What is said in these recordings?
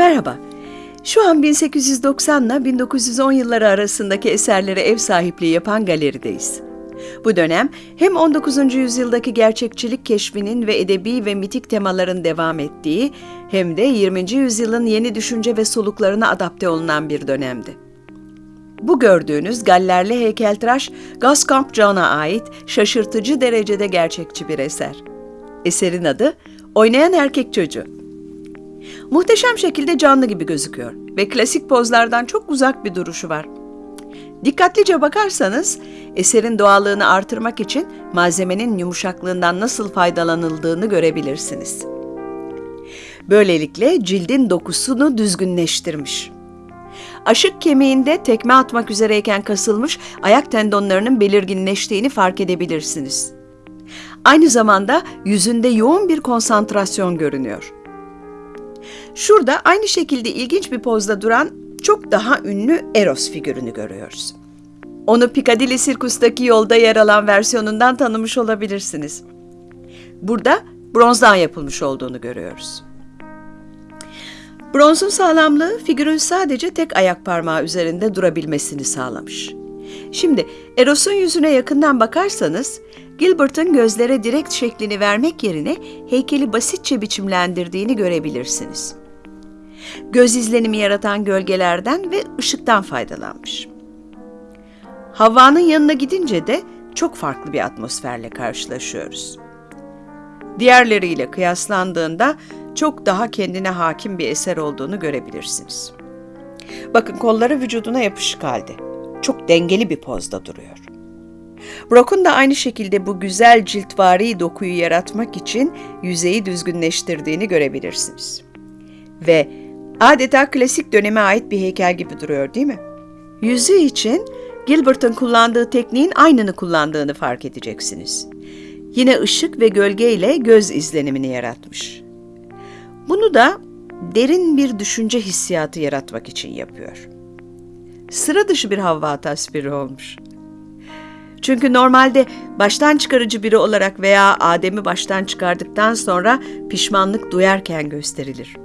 Merhaba. Şu an 1890 ile 1910 yılları arasındaki eserlere ev sahipliği yapan galerideyiz. Bu dönem hem 19. yüzyıldaki gerçekçilik keşfinin ve edebi ve mitik temaların devam ettiği hem de 20. yüzyılın yeni düşünce ve soluklarına adapte olunan bir dönemdi. Bu gördüğünüz gallerli heykeltıraş Gascon John'a ait şaşırtıcı derecede gerçekçi bir eser. Eserin adı Oynayan Erkek Çocuğu. Muhteşem şekilde canlı gibi gözüküyor ve klasik pozlardan çok uzak bir duruşu var. Dikkatlice bakarsanız eserin doğallığını artırmak için malzemenin yumuşaklığından nasıl faydalanıldığını görebilirsiniz. Böylelikle cildin dokusunu düzgünleştirmiş. Aşık kemiğinde tekme atmak üzereyken kasılmış ayak tendonlarının belirginleştiğini fark edebilirsiniz. Aynı zamanda yüzünde yoğun bir konsantrasyon görünüyor. Şurada aynı şekilde ilginç bir pozda duran çok daha ünlü Eros figürünü görüyoruz. Onu Piccadilly Circus'taki yolda yer alan versiyonundan tanımış olabilirsiniz. Burada bronzdan yapılmış olduğunu görüyoruz. Bronzun sağlamlığı figürün sadece tek ayak parmağı üzerinde durabilmesini sağlamış. Şimdi Eros'un yüzüne yakından bakarsanız Gilbert'ın gözlere direkt şeklini vermek yerine heykeli basitçe biçimlendirdiğini görebilirsiniz. Göz izlenimi yaratan gölgelerden ve ışıktan faydalanmış. Havva'nın yanına gidince de çok farklı bir atmosferle karşılaşıyoruz. Diğerleriyle kıyaslandığında çok daha kendine hakim bir eser olduğunu görebilirsiniz. Bakın kolları vücuduna yapışık halde. Çok dengeli bir pozda duruyor. Brock'un da aynı şekilde bu güzel ciltvari dokuyu yaratmak için yüzeyi düzgünleştirdiğini görebilirsiniz. Ve adeta klasik döneme ait bir heykel gibi duruyor değil mi? Yüzü için Gilbert'ın kullandığı tekniğin aynını kullandığını fark edeceksiniz. Yine ışık ve gölge ile göz izlenimini yaratmış. Bunu da derin bir düşünce hissiyatı yaratmak için yapıyor. Sıra dışı bir Havva tasviri olmuş. Çünkü normalde baştan çıkarıcı biri olarak veya Adem'i baştan çıkardıktan sonra pişmanlık duyarken gösterilir.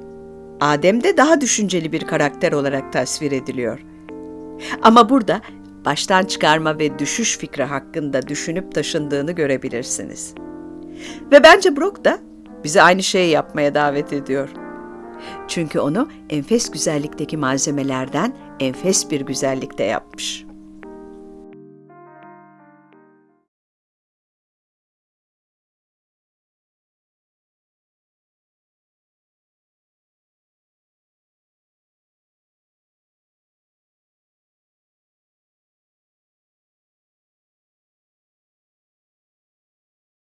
Adem de daha düşünceli bir karakter olarak tasvir ediliyor. Ama burada baştan çıkarma ve düşüş fikri hakkında düşünüp taşındığını görebilirsiniz. Ve bence Brock da bizi aynı şeyi yapmaya davet ediyor. Çünkü onu enfes güzellikteki malzemelerden enfes bir güzellikte yapmış.